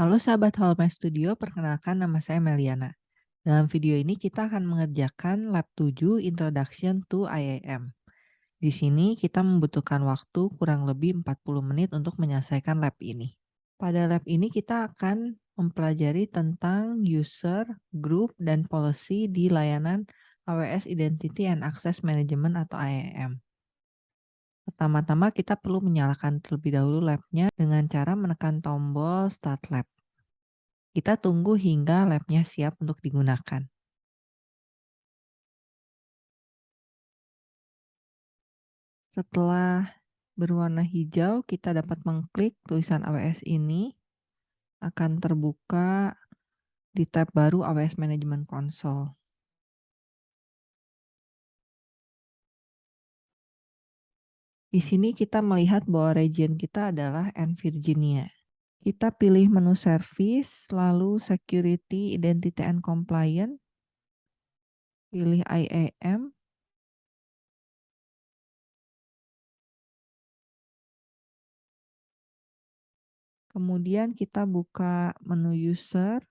Halo sahabat Halma Studio, perkenalkan nama saya Meliana. Dalam video ini kita akan mengerjakan lab 7 Introduction to IAM. Di sini kita membutuhkan waktu kurang lebih 40 menit untuk menyelesaikan lab ini. Pada lab ini kita akan mempelajari tentang user, group, dan policy di layanan AWS Identity and Access Management atau IAM. Pertama-tama kita perlu menyalakan terlebih dahulu labnya dengan cara menekan tombol Start Lab. Kita tunggu hingga labnya siap untuk digunakan. Setelah berwarna hijau, kita dapat mengklik tulisan AWS ini. Akan terbuka di tab baru AWS Management Console. Di sini kita melihat bahwa region kita adalah N Virginia. Kita pilih menu service, lalu security, identity and compliance. Pilih IAM. Kemudian kita buka menu user.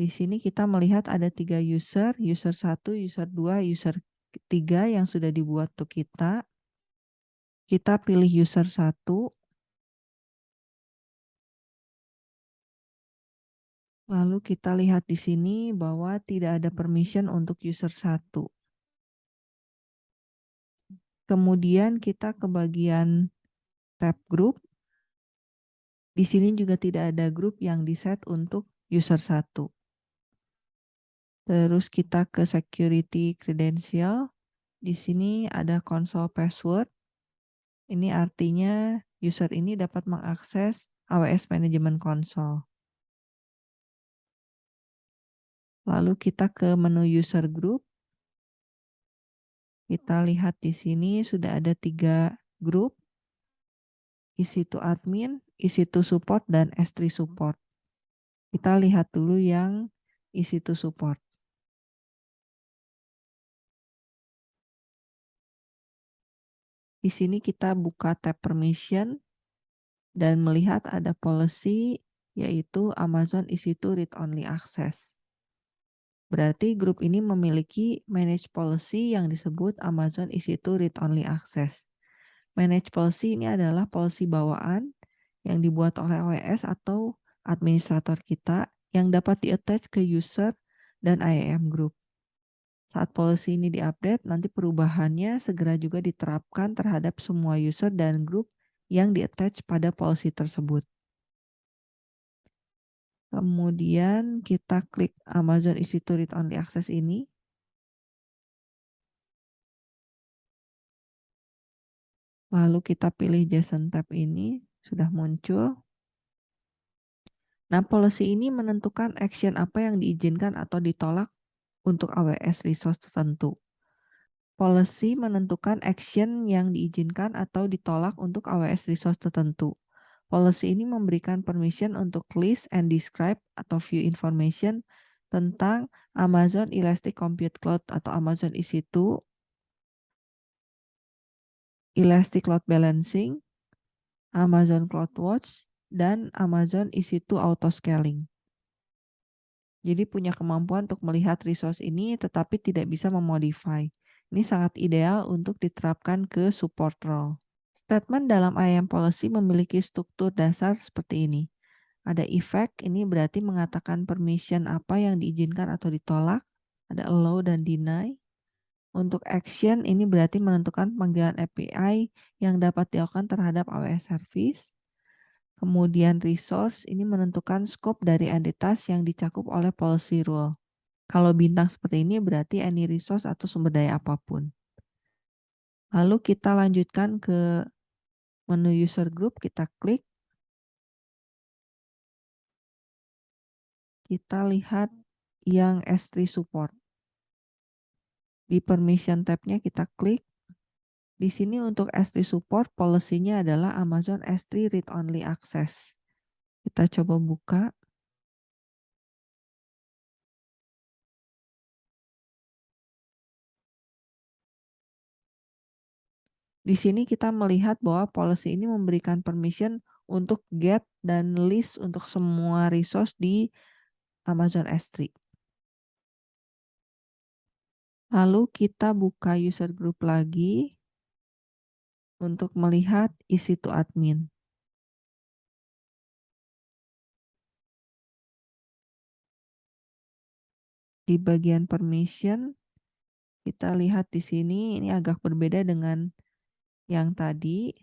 Di sini kita melihat ada tiga user, user 1, user 2, user 3 yang sudah dibuat untuk kita. Kita pilih user 1. Lalu kita lihat di sini bahwa tidak ada permission untuk user 1. Kemudian kita ke bagian tab group. Di sini juga tidak ada grup yang diset untuk user 1. Terus kita ke security credential. Di sini ada console password. Ini artinya user ini dapat mengakses AWS Management Console. Lalu kita ke menu user group. Kita lihat di sini sudah ada tiga grup. Isi to admin, isi to support, dan S3 support. Kita lihat dulu yang isi to support. Di sini kita buka tab permission dan melihat ada policy yaitu Amazon EC2 read only access. Berarti grup ini memiliki manage policy yang disebut Amazon EC2 read only access. Manage policy ini adalah policy bawaan yang dibuat oleh OS atau administrator kita yang dapat di-attach ke user dan IAM group. Saat policy ini diupdate, nanti perubahannya segera juga diterapkan terhadap semua user dan grup yang di-attach pada policy tersebut. Kemudian kita klik Amazon EC2 Read Only Access ini. Lalu kita pilih JSON tab ini, sudah muncul. Nah, policy ini menentukan action apa yang diizinkan atau ditolak untuk AWS resource tertentu. Policy menentukan action yang diizinkan atau ditolak untuk AWS resource tertentu. Policy ini memberikan permission untuk list and describe atau view information tentang Amazon Elastic Compute Cloud atau Amazon EC2, Elastic Load Balancing, Amazon CloudWatch, dan Amazon EC2 Auto Scaling. Jadi punya kemampuan untuk melihat resource ini tetapi tidak bisa memodify. Ini sangat ideal untuk diterapkan ke support role. Statement dalam IAM policy memiliki struktur dasar seperti ini. Ada effect, ini berarti mengatakan permission apa yang diizinkan atau ditolak. Ada allow dan deny. Untuk action, ini berarti menentukan panggilan API yang dapat dilakukan terhadap AWS service. Kemudian resource ini menentukan scope dari entitas yang dicakup oleh policy rule. Kalau bintang seperti ini berarti any resource atau sumber daya apa pun. Lalu kita lanjutkan ke menu user group, kita klik. Kita lihat yang S3 support. Di permission tab-nya kita klik. Di sini untuk S3 support policy-nya adalah Amazon S3 read only access. Kita coba buka. Di sini kita melihat bahwa policy ini memberikan permission untuk get dan list untuk semua resource di Amazon S3. Lalu kita buka user group lagi untuk melihat isi to admin. Di bagian permission, kita lihat di sini ini agak berbeda dengan yang tadi.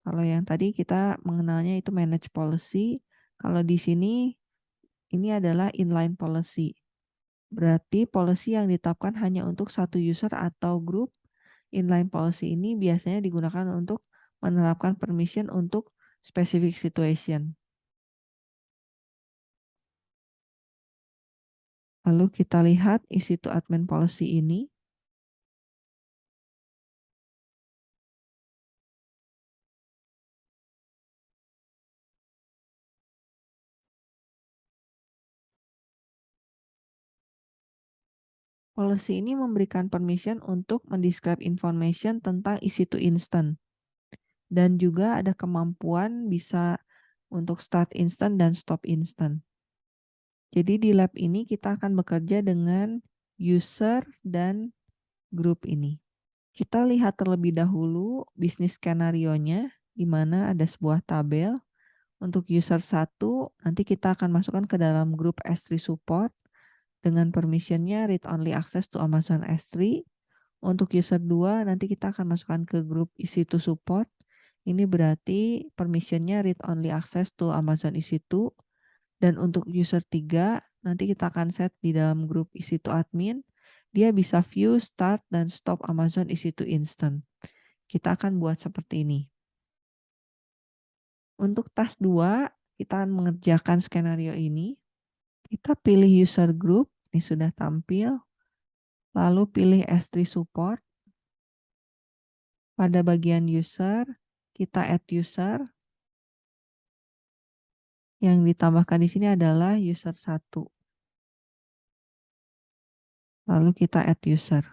Kalau yang tadi kita mengenalnya itu manage policy, kalau di sini ini adalah inline policy. Berarti policy yang ditetapkan hanya untuk satu user atau group. Inline policy ini biasanya digunakan untuk menerapkan permission untuk specific situation. Lalu kita lihat isi to admin policy ini. Policy ini memberikan permission untuk mendescribe information tentang isi to instant. Dan juga ada kemampuan bisa untuk start instant dan stop instant. Jadi di lab ini kita akan bekerja dengan user dan group ini. Kita lihat terlebih dahulu bisnis skenario-nya, di mana ada sebuah tabel. Untuk user 1, nanti kita akan masukkan ke dalam grup S3 support dengan permissionnya read only access to Amazon S3. Untuk user 2 nanti kita akan masukkan ke grup EC2 support. Ini berarti permissionnya read only access to Amazon EC2. Dan untuk user 3 nanti kita akan set di dalam grup EC2 admin. Dia bisa view, start, dan stop Amazon EC2 instant. Kita akan buat seperti ini. Untuk task 2, kita akan mengerjakan skenario ini. Kita pilih user group, ini sudah tampil. Lalu pilih S3 support. Pada bagian user, kita add user. Yang ditambahkan di sini adalah user 1. Lalu kita add user.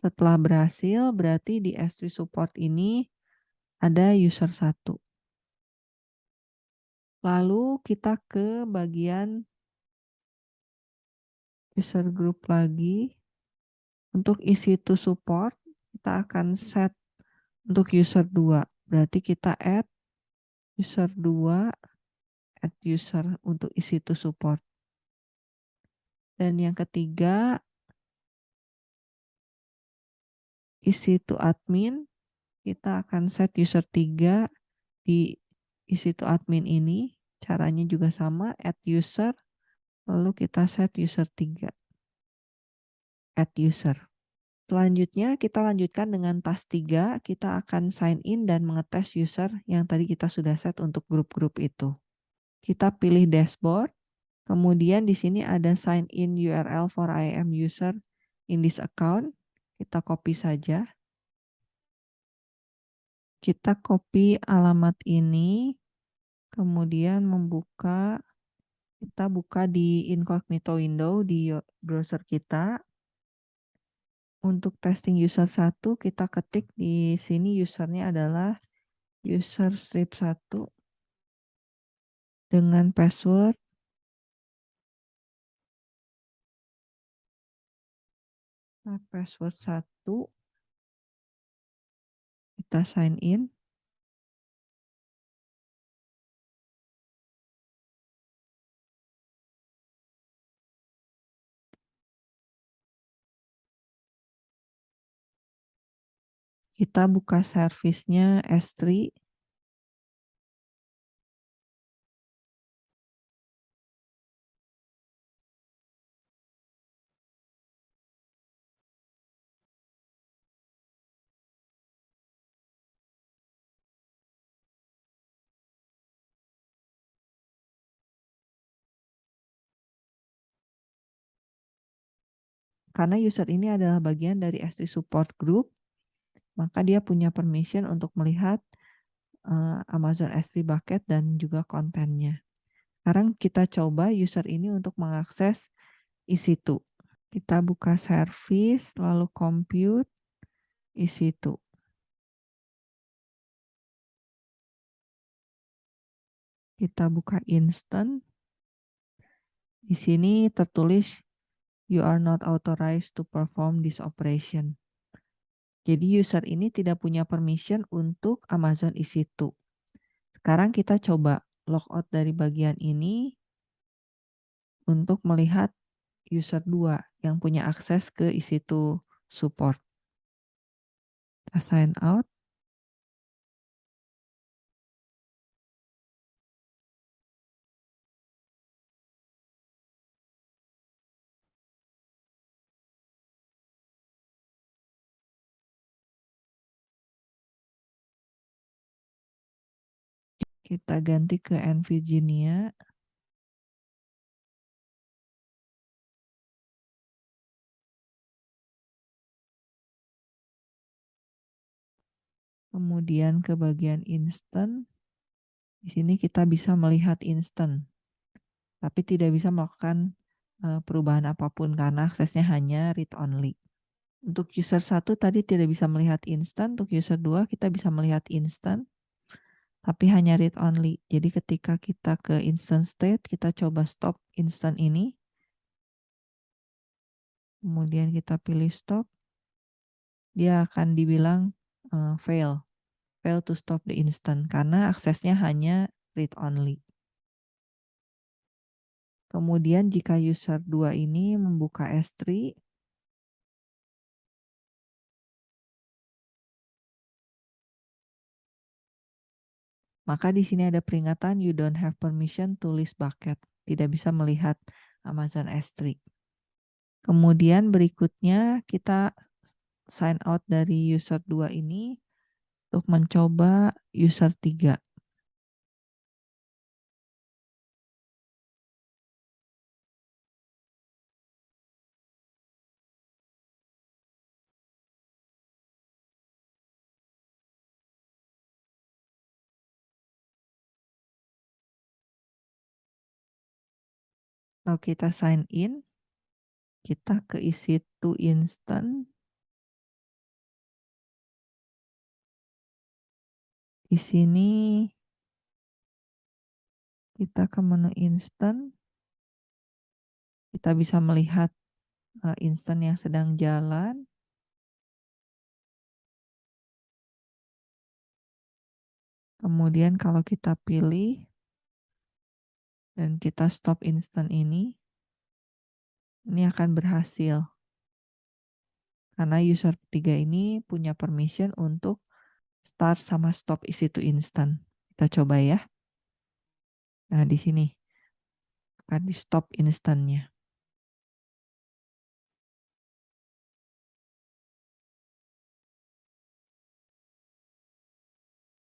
Setelah berhasil, berarti di S3 support ini ada user 1. Lalu kita ke bagian user group lagi. Untuk isi to support, kita akan set untuk user 2. Berarti kita add user 2, add user untuk isi to support. Dan yang ketiga, isi to admin, kita akan set user 3 di isi to admin ini caranya juga sama add user lalu kita set user 3 add user. Selanjutnya kita lanjutkan dengan task 3 kita akan sign in dan mengetes user yang tadi kita sudah set untuk grup-grup itu. Kita pilih dashboard kemudian di sini ada sign in URL for IAM user in this account. Kita copy saja. Kita copy alamat ini kemudian membuka kita buka di incognito window di browser kita. Untuk testing user 1 kita ketik di sini usernya adalah user strip 1 dengan password nah, password 1 kita sign in Kita buka servisnya S3. Karena user ini adalah bagian dari S3 support group, maka dia punya permission untuk melihat uh, Amazon S3 Bucket dan juga kontennya. Sekarang kita coba user ini untuk mengakses isi itu. Kita buka service, lalu compute, isi itu. Kita buka instant. Di sini tertulis you are not authorized to perform this operation. Jadi user ini tidak punya permission untuk Amazon EC2. Sekarang kita coba logout dari bagian ini untuk melihat user 2 yang punya akses ke EC2 support. Kita sign out. Kita ganti ke nVirginia. Kemudian ke bagian instant. Di sini kita bisa melihat instant. Tapi tidak bisa melakukan eh, perubahan apa pun karena aksesnya hanya read only. Untuk user 1 tadi tidak bisa melihat instant, untuk user 2 kita bisa melihat instant tapi hanya read only. Jadi ketika kita ke instant state, kita coba stop instant ini. Kemudian kita pilih stop. Dia akan dibilang uh, fail. Fail to stop the instant. Karena aksesnya hanya read only. Kemudian jika user 2 ini membuka S3, Maka di sini ada peringatan you don't have permission to list bucket. Tidak bisa melihat Amazon S3. Kemudian berikutnya kita sign out dari user 2 ini untuk mencoba user 3. Kalau kita sign in, kita ke isi to instant. Di sini kita ke menu instant. Kita bisa melihat uh, instant yang sedang jalan. Kemudian kalau kita pilih dan kita stop instant ini, ini akan berhasil. Karena user ketiga ini punya permission untuk start sama stop isi to instant. Kita coba ya. Nah, di sini akan di stop instantnya.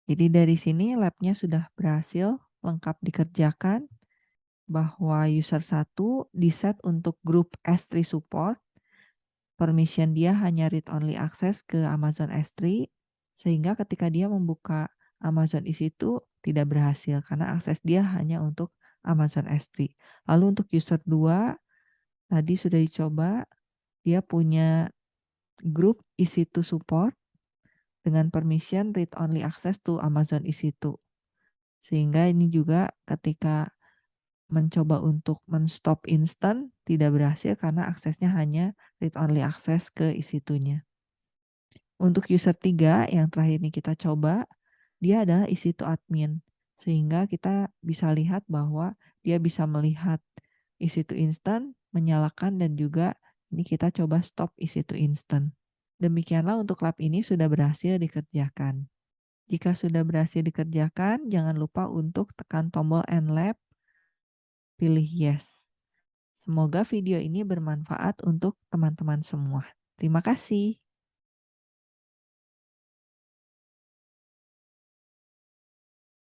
Jadi dari sini labnya sudah berhasil lengkap dikerjakan bahwa user 1 di-set untuk grup S3 support. Permission dia hanya read only access ke Amazon S3 sehingga ketika dia membuka Amazon EC2 tidak berhasil karena akses dia hanya untuk Amazon S3. Lalu untuk user 2 tadi sudah dicoba dia punya grup EC2 support dengan permission read only access to Amazon EC2. Sehingga ini juga ketika mencoba untuk men-stop instant tidak berhasil karena aksesnya hanya read-only akses ke EC2-nya. Untuk user 3 yang terakhir ini kita coba, dia adalah EC2 admin. Sehingga kita bisa lihat bahwa dia bisa melihat EC2 instant, menyalakan dan juga ini kita coba stop EC2 instant. Demikianlah untuk lab ini sudah berhasil dikerjakan. Jika sudah berhasil dikerjakan, jangan lupa untuk tekan tombol End Lab pilih yes. Semoga video ini bermanfaat untuk teman-teman semua. Terima kasih.